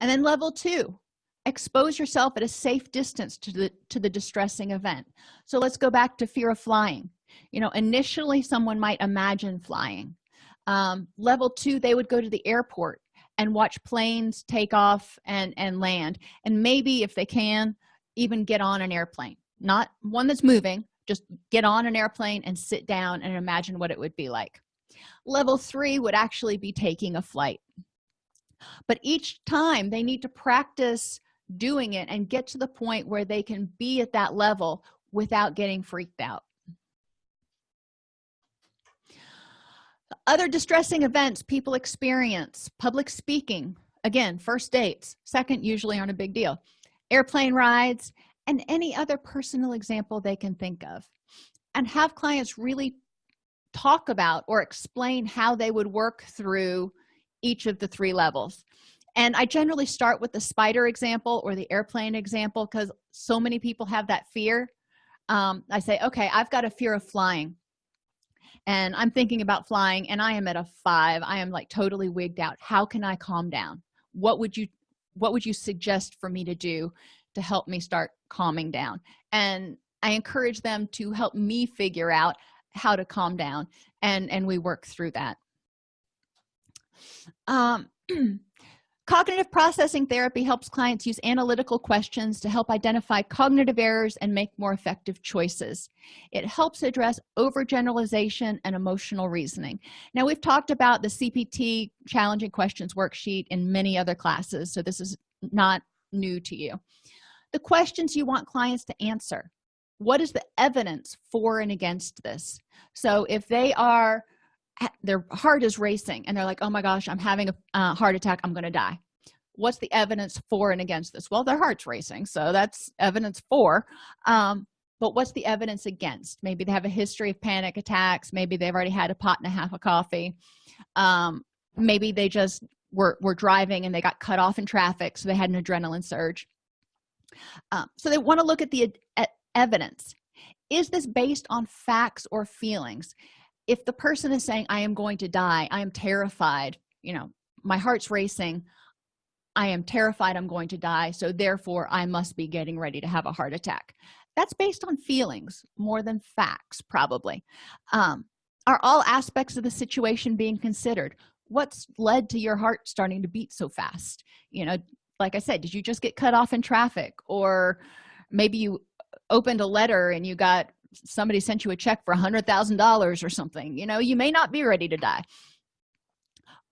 And then level two expose yourself at a safe distance to the to the distressing event. So let's go back to fear of flying. You know initially someone might imagine flying. Um, level two they would go to the airport and watch planes take off and and land. And maybe if they can even get on an airplane. Not one that's moving just get on an airplane and sit down and imagine what it would be like level three would actually be taking a flight. But each time they need to practice doing it and get to the point where they can be at that level without getting freaked out. Other distressing events people experience public speaking again first dates second usually aren't a big deal airplane rides and any other personal example they can think of. And have clients really talk about or explain how they would work through each of the three levels. And i generally start with the spider example or the airplane example because so many people have that fear. Um, i say okay i've got a fear of flying. And i'm thinking about flying and i am at a five. I am like totally wigged out. How can i calm down? What would you what would you suggest for me to do to help me start calming down? And i encourage them to help me figure out how to calm down and and we work through that. Um cognitive processing therapy helps clients use analytical questions to help identify cognitive errors and make more effective choices. It helps address overgeneralization and emotional reasoning. Now we've talked about the cpt challenging questions worksheet in many other classes so this is not new to you. The questions you want clients to answer what is the evidence for and against this? So if they are their heart is racing and they're like oh my gosh i'm having a uh, heart attack i'm gonna die. What's the evidence for and against this? Well their heart's racing so that's evidence for um, but what's the evidence against? Maybe they have a history of panic attacks maybe they've already had a pot and a half of coffee um, maybe they just were, were driving and they got cut off in traffic so they had an adrenaline surge. Um, so they want to look at the evidence. Is this based on facts or feelings? If the person is saying i am going to die. I am terrified you know my heart's racing. I am terrified i'm going to die so therefore i must be getting ready to have a heart attack. That's based on feelings more than facts probably. Um, are all aspects of the situation being considered? What's led to your heart starting to beat so fast? You know like i said did you just get cut off in traffic? Or maybe you opened a letter and you got somebody sent you a check for a hundred thousand dollars or something you know you may not be ready to die.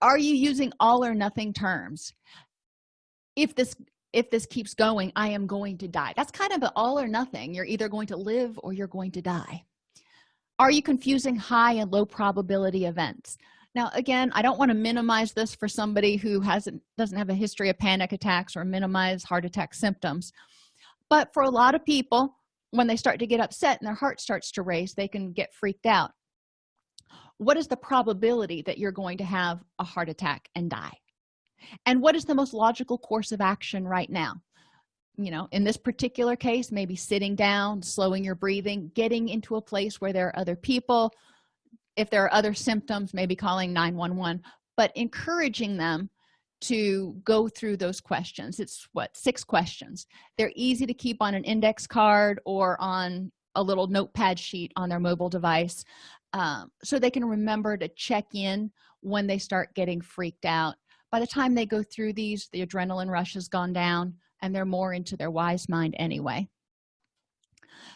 Are you using all or nothing terms? If this if this keeps going i am going to die. That's kind of an all or nothing. You're either going to live or you're going to die. Are you confusing high and low probability events? Now again i don't want to minimize this for somebody who hasn't doesn't have a history of panic attacks or minimize heart attack symptoms but for a lot of people when they start to get upset and their heart starts to race they can get freaked out. What is the probability that you're going to have a heart attack and die? And what is the most logical course of action right now? You know in this particular case maybe sitting down slowing your breathing getting into a place where there are other people. If there are other symptoms maybe calling 911 but encouraging them to go through those questions. It's what six questions. They're easy to keep on an index card or on a little notepad sheet on their mobile device um, so they can remember to check in when they start getting freaked out. By the time they go through these the adrenaline rush has gone down and they're more into their wise mind anyway.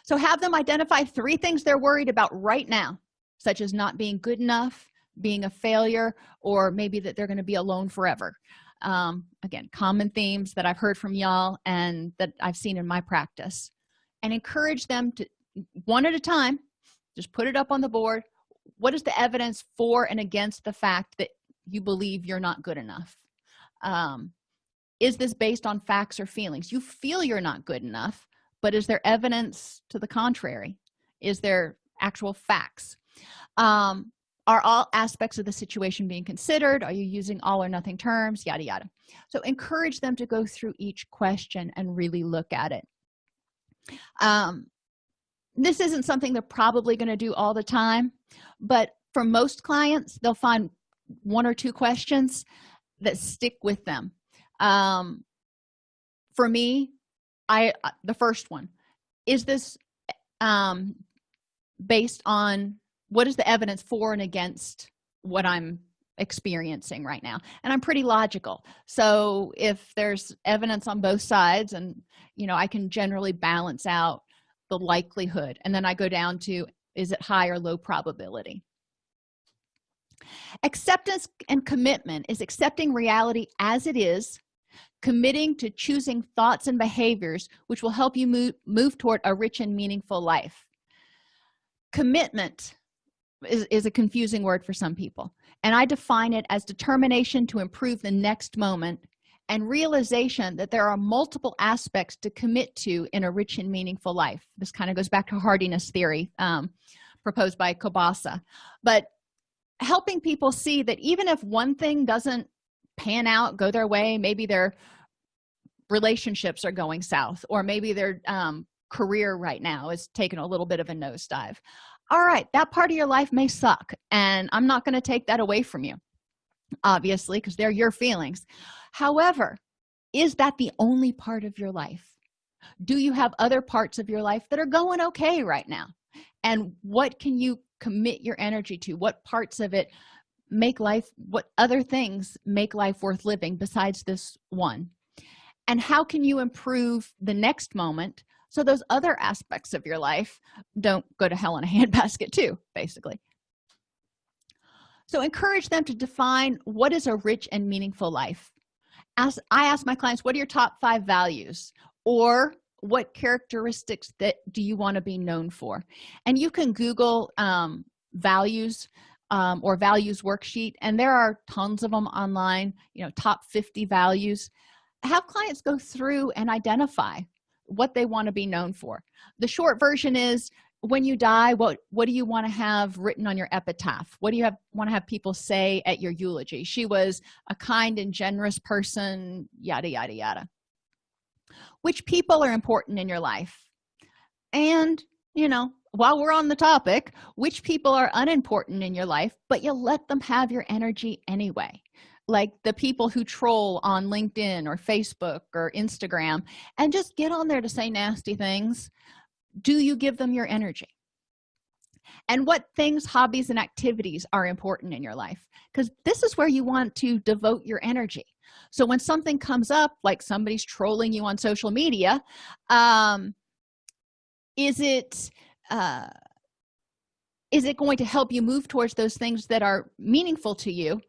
So have them identify three things they're worried about right now such as not being good enough being a failure or maybe that they're going to be alone forever. Um, again common themes that i've heard from y'all and that i've seen in my practice. And encourage them to one at a time just put it up on the board. What is the evidence for and against the fact that you believe you're not good enough? Um, is this based on facts or feelings? You feel you're not good enough but is there evidence to the contrary? Is there actual facts? Um, are all aspects of the situation being considered? Are you using all or nothing terms? Yada yada. So encourage them to go through each question and really look at it. Um, this isn't something they're probably going to do all the time but for most clients they'll find one or two questions that stick with them. Um, for me i uh, the first one is this um, based on what is the evidence for and against what i'm experiencing right now? And i'm pretty logical. So if there's evidence on both sides and you know i can generally balance out the likelihood and then i go down to is it high or low probability? Acceptance and commitment is accepting reality as it is committing to choosing thoughts and behaviors which will help you move move toward a rich and meaningful life. Commitment is, is a confusing word for some people. And i define it as determination to improve the next moment and realization that there are multiple aspects to commit to in a rich and meaningful life. This kind of goes back to hardiness theory um, proposed by kobasa. But helping people see that even if one thing doesn't pan out go their way maybe their relationships are going south or maybe their um, career right now is taking a little bit of a nosedive all right that part of your life may suck and i'm not going to take that away from you obviously because they're your feelings. However is that the only part of your life? Do you have other parts of your life that are going okay right now? And what can you commit your energy to? What parts of it make life what other things make life worth living besides this one? And how can you improve the next moment so those other aspects of your life don't go to hell in a handbasket too basically. So encourage them to define what is a rich and meaningful life. As i ask my clients what are your top five values? Or what characteristics that do you want to be known for? And you can google um, values um, or values worksheet and there are tons of them online you know top 50 values. Have clients go through and identify what they want to be known for. The short version is when you die what what do you want to have written on your epitaph? What do you have want to have people say at your eulogy? She was a kind and generous person yada yada yada. Which people are important in your life? And you know while we're on the topic which people are unimportant in your life but you let them have your energy anyway like the people who troll on linkedin or facebook or instagram and just get on there to say nasty things do you give them your energy? And what things hobbies and activities are important in your life? Because this is where you want to devote your energy. So when something comes up like somebody's trolling you on social media um is it uh is it going to help you move towards those things that are meaningful to you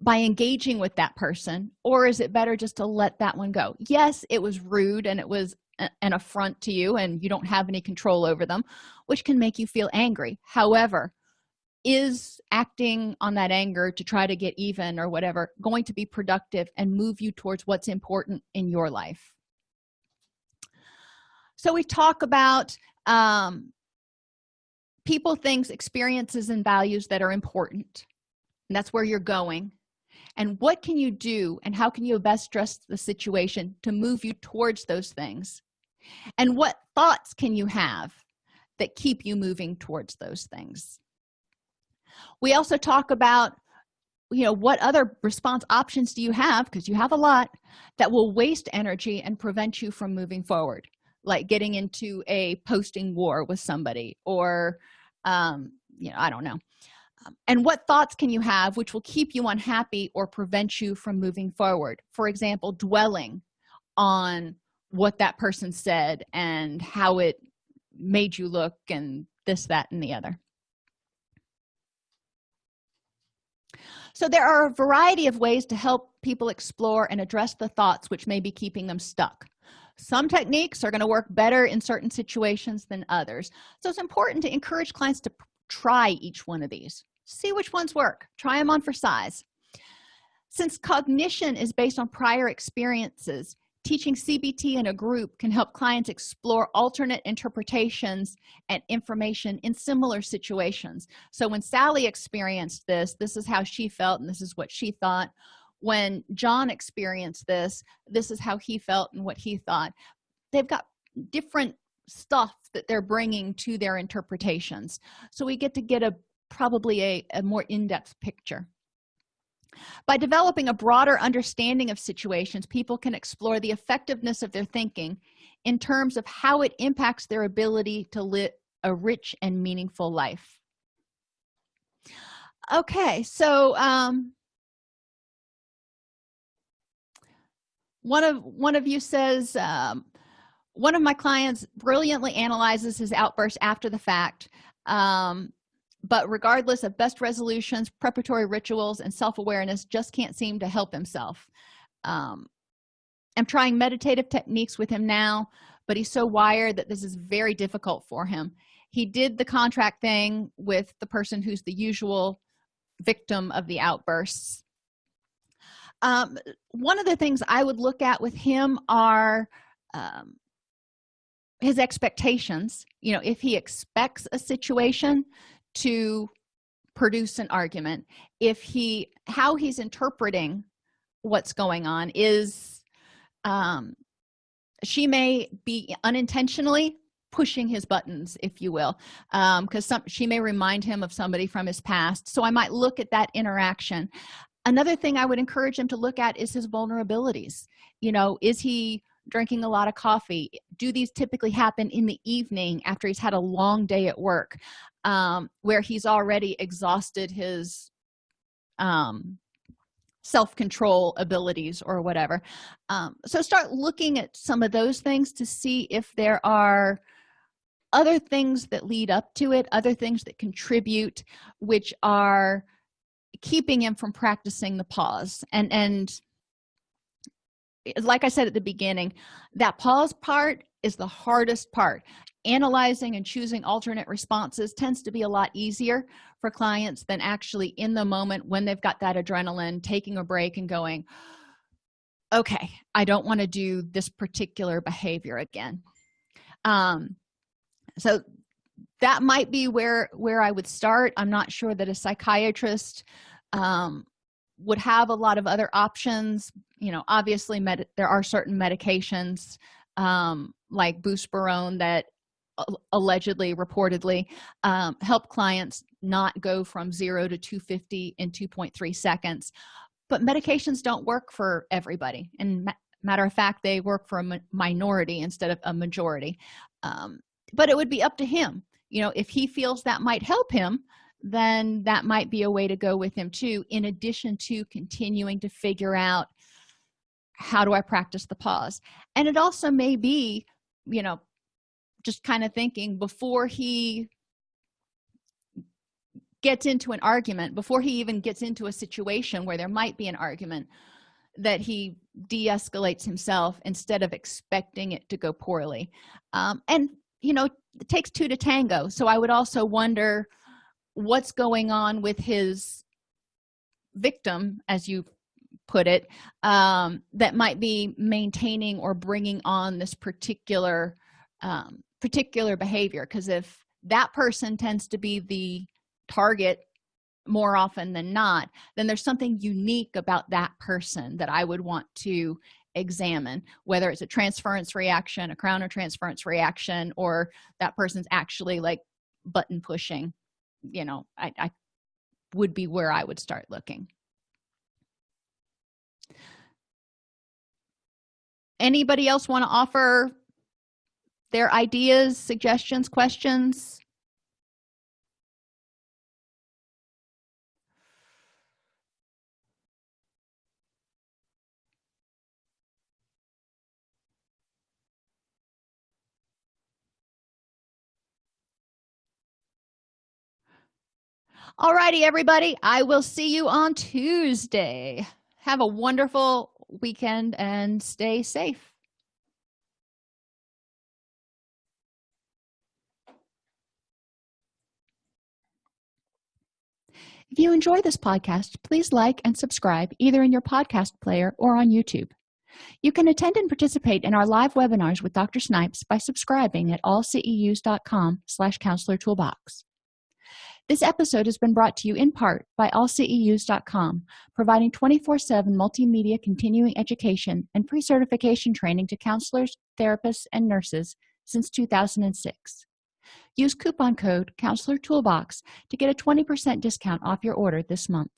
by engaging with that person or is it better just to let that one go? Yes it was rude and it was an affront to you and you don't have any control over them which can make you feel angry. However is acting on that anger to try to get even or whatever going to be productive and move you towards what's important in your life? So we talk about um, people things experiences and values that are important. And that's where you're going and what can you do and how can you best dress the situation to move you towards those things? And what thoughts can you have that keep you moving towards those things? We also talk about you know what other response options do you have because you have a lot that will waste energy and prevent you from moving forward. Like getting into a posting war with somebody or um you know i don't know um, and what thoughts can you have which will keep you unhappy or prevent you from moving forward? For example dwelling on what that person said and how it made you look and this that and the other. So there are a variety of ways to help people explore and address the thoughts which may be keeping them stuck. Some techniques are going to work better in certain situations than others. So it's important to encourage clients to try each one of these see which ones work. Try them on for size. Since cognition is based on prior experiences teaching cbt in a group can help clients explore alternate interpretations and information in similar situations. So when sally experienced this this is how she felt and this is what she thought. When john experienced this this is how he felt and what he thought. They've got different stuff that they're bringing to their interpretations. So we get to get a probably a, a more in-depth picture. By developing a broader understanding of situations people can explore the effectiveness of their thinking in terms of how it impacts their ability to live a rich and meaningful life. Okay so um one of one of you says um, one of my clients brilliantly analyzes his outburst after the fact um, but regardless of best resolutions preparatory rituals and self-awareness just can't seem to help himself. Um, i'm trying meditative techniques with him now but he's so wired that this is very difficult for him. He did the contract thing with the person who's the usual victim of the outbursts. Um, one of the things i would look at with him are um, his expectations. You know if he expects a situation to produce an argument if he how he's interpreting what's going on is um she may be unintentionally pushing his buttons if you will um because some she may remind him of somebody from his past. So i might look at that interaction. Another thing i would encourage him to look at is his vulnerabilities. You know is he drinking a lot of coffee. Do these typically happen in the evening after he's had a long day at work um, where he's already exhausted his um, self-control abilities or whatever? Um, so start looking at some of those things to see if there are other things that lead up to it other things that contribute which are keeping him from practicing the pause. And and like i said at the beginning that pause part is the hardest part. Analyzing and choosing alternate responses tends to be a lot easier for clients than actually in the moment when they've got that adrenaline taking a break and going okay i don't want to do this particular behavior again. Um so that might be where where i would start. I'm not sure that a psychiatrist um would have a lot of other options. You know obviously med there are certain medications um like buspirone that allegedly reportedly um, help clients not go from 0 to 250 in 2.3 seconds. But medications don't work for everybody. And ma matter of fact they work for a minority instead of a majority. Um, but it would be up to him. You know if he feels that might help him then that might be a way to go with him too in addition to continuing to figure out how do i practice the pause? And it also may be you know just kind of thinking before he gets into an argument before he even gets into a situation where there might be an argument that he de-escalates himself instead of expecting it to go poorly. Um, and you know it takes two to tango. So i would also wonder what's going on with his victim as you put it um, that might be maintaining or bringing on this particular um, particular behavior. Because if that person tends to be the target more often than not then there's something unique about that person that i would want to examine whether it's a transference reaction a countertransference reaction or that person's actually like button pushing you know I, I would be where i would start looking. Anybody else want to offer their ideas suggestions questions Alrighty, everybody. I will see you on tuesday. Have a wonderful weekend and stay safe. If you enjoy this podcast please like and subscribe either in your podcast player or on youtube. You can attend and participate in our live webinars with dr snipes by subscribing at allceus.com slash counselor toolbox this episode has been brought to you in part by allceus.com providing 24-7 multimedia continuing education and pre-certification training to counselors therapists and nurses since 2006 use coupon code counselor toolbox to get a 20 percent discount off your order this month